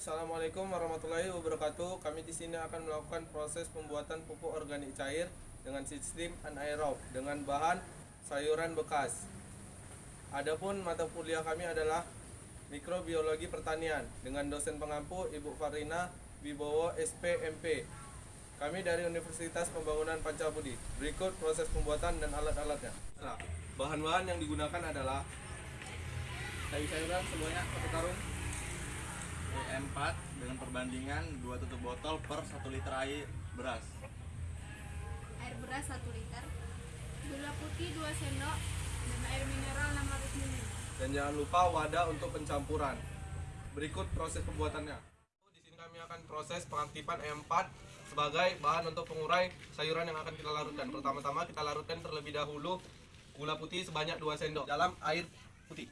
Assalamualaikum warahmatullahi wabarakatuh. Kami di sini akan melakukan proses pembuatan pupuk organik cair dengan sistem anaerob dengan bahan sayuran bekas. Adapun mata kuliah kami adalah Mikrobiologi Pertanian dengan dosen pengampu Ibu Farina Wibowo SPMP. Kami dari Universitas Pembangunan Pancabudi. Berikut proses pembuatan dan alat-alatnya. Nah, bahan-bahan yang digunakan adalah sayur-sayuran sebanyak satu karung E4 dengan perbandingan 2 tutup botol per 1 liter air beras air beras 1 liter, gula putih 2 sendok, dan air mineral 600 ml. dan jangan lupa wadah untuk pencampuran. Berikut proses pembuatannya. Di sini kami akan proses pengaktifan E4 sebagai bahan untuk pengurai sayuran yang akan kita larutkan. Pertama-tama kita larutkan terlebih dahulu gula putih sebanyak 2 sendok dalam air putih.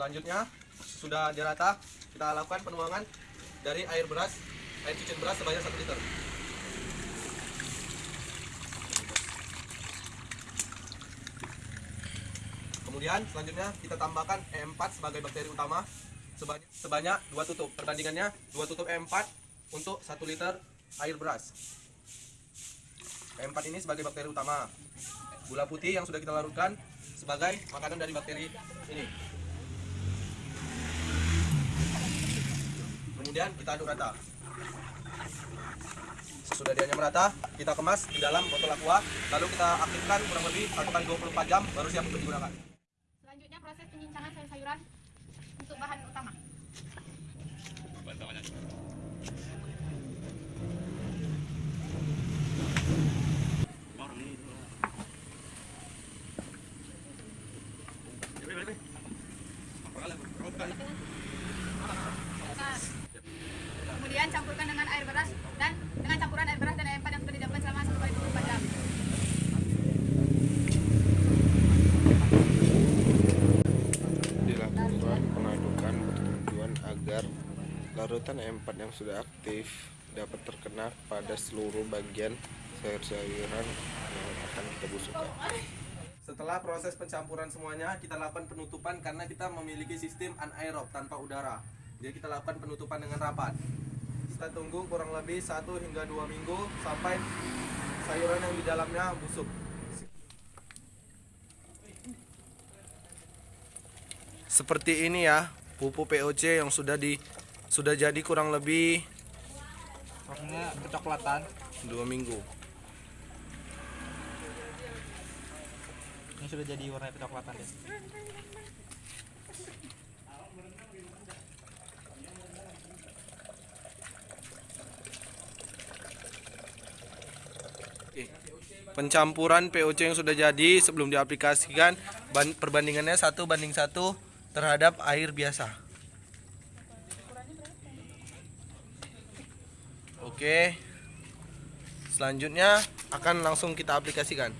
Selanjutnya sudah dirata, kita lakukan penuangan dari air beras, air cucian beras sebanyak 1 liter. Kemudian selanjutnya kita tambahkan E4 sebagai bakteri utama sebanyak, sebanyak 2 tutup. Perbandingannya 2 tutup E4 untuk 1 liter air beras. E4 ini sebagai bakteri utama. Gula putih yang sudah kita larutkan sebagai makanan dari bakteri ini. Kemudian kita aduk rata. Sesudah dianya merata, kita kemas di dalam botol aqua, lalu kita aktifkan kurang lebih 1 kali 24 jam baru siap untuk digunakan. Selanjutnya proses penyincangan sayur-sayuran untuk bahan utama. Kemudian campurkan dengan air beras dan dengan campuran air beras dan air empat yang sudah didiamkan selama 1 kali 24 jam. dilakukan pengadukan bertujuan agar larutan E4 yang sudah aktif dapat terkena pada seluruh bagian sayur-sayuran yang akan kita busukkan. Setelah proses pencampuran semuanya, kita lakukan penutupan karena kita memiliki sistem anaerob tanpa udara. Jadi kita lakukan penutupan dengan rapat. Kita tunggu kurang lebih 1 hingga 2 minggu sampai sayuran yang di dalamnya busuk. Seperti ini ya, pupuk POC yang sudah di sudah jadi kurang lebih warnanya kecoklatan 2 minggu. ini sudah jadi warna kecoklatan ya Pencampuran POC yang sudah jadi sebelum diaplikasikan ban- perbandingannya satu banding satu terhadap air biasa. Oke. Selanjutnya akan langsung kita aplikasikan.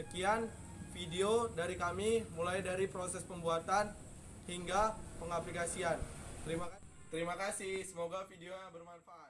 Sekian video dari kami mulai dari proses pembuatan hingga pengaplikasian. Terima kasih. Terima kasih. Semoga videonya bermanfaat.